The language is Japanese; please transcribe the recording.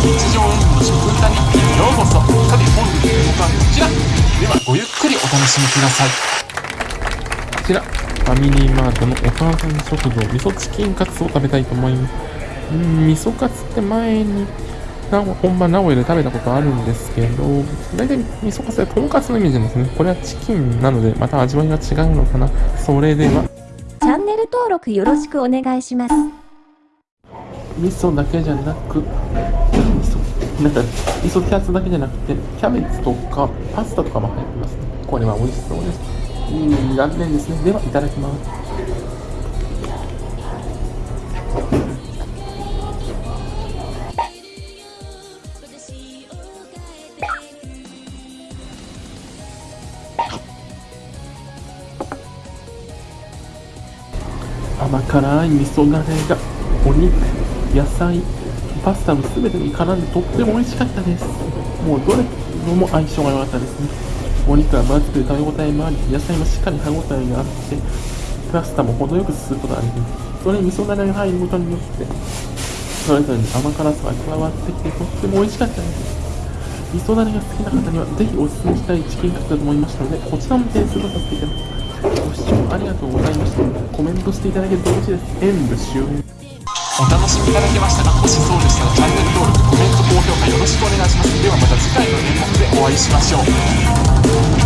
日常演技の食歌日記へようこそさて本日の動画はこちらではごゆっくりお楽しみくださいこちら、ファミリーマートのお母さん食堂味噌チキンカツを食べたいと思います。うん、味噌カツって前に、な本場名古屋で食べたことあるんですけど、大体味噌カツはとんかつのイメージなんですね。これはチキンなので、また味わいが違うのかな。それでは、チャンネル登録よろしくお願いします。味噌だけじゃなく、なんか、味噌キャツだけじゃなくて、キャベツとかパスタとかも入ってますね。これは美味しそうです。いい残念ですね。では、いただきます。甘辛い味噌だれがお肉、野菜、パスタの全てに絡んでとっても美味しかったです。もうどれも相性が良かったですね。お肉は分厚くて食べ応えもあり、野菜もしっかり歯応えがあって、パスタも程よく吸うことができる。それに味噌だれが入ることによって、それぞれに甘辛さが加わってきてとっても美味しかったです。味噌だれが好きな方にはぜひお勧めしたいチキンカツだと思いましたので、こちらも点数とさせていただきます。ご視聴ありがとうございました。コメントしていただけると嬉しいです。演武終了。お楽しみいただけましたか？回の日本でお会いしましょう。